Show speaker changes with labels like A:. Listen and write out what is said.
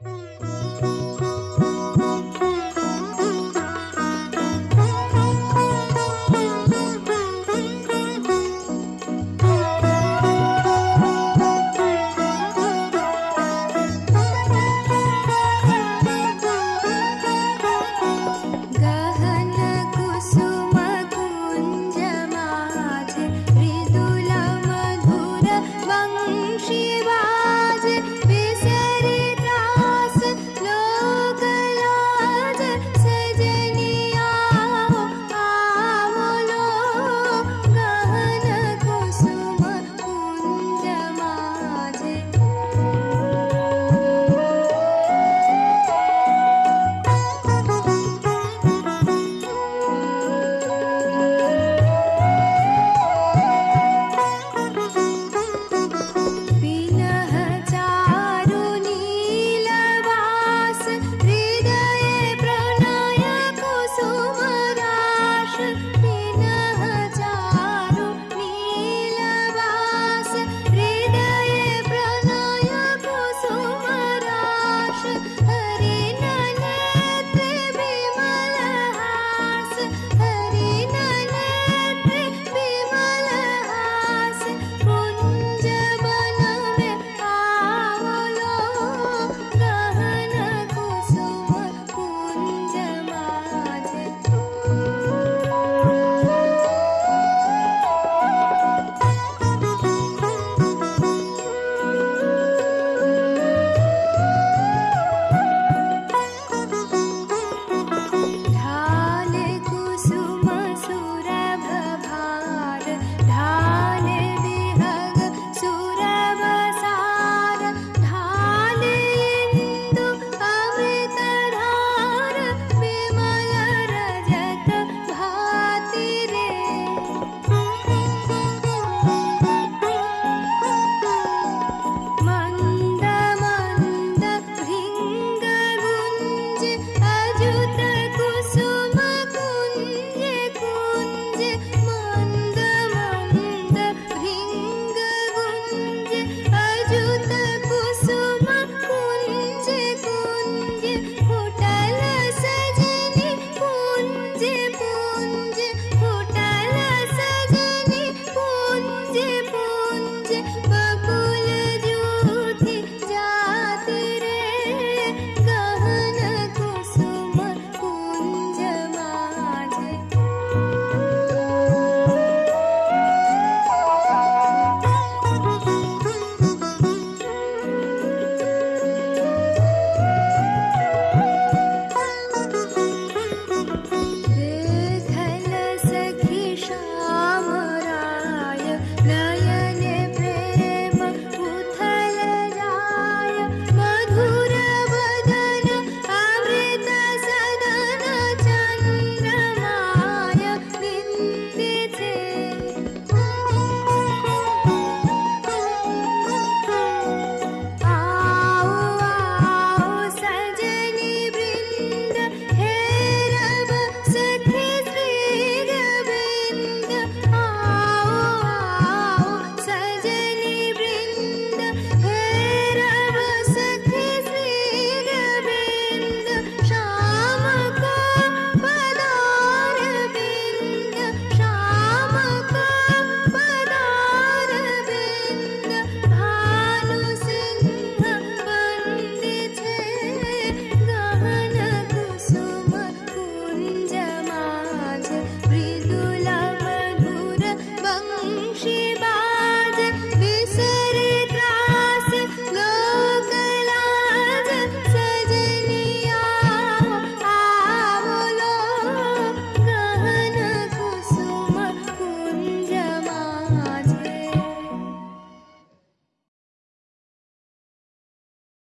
A: Música